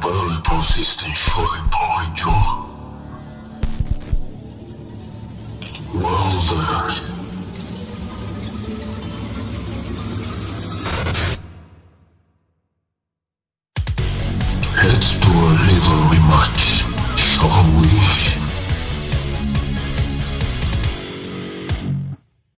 barrel persistent fully behind. Well then.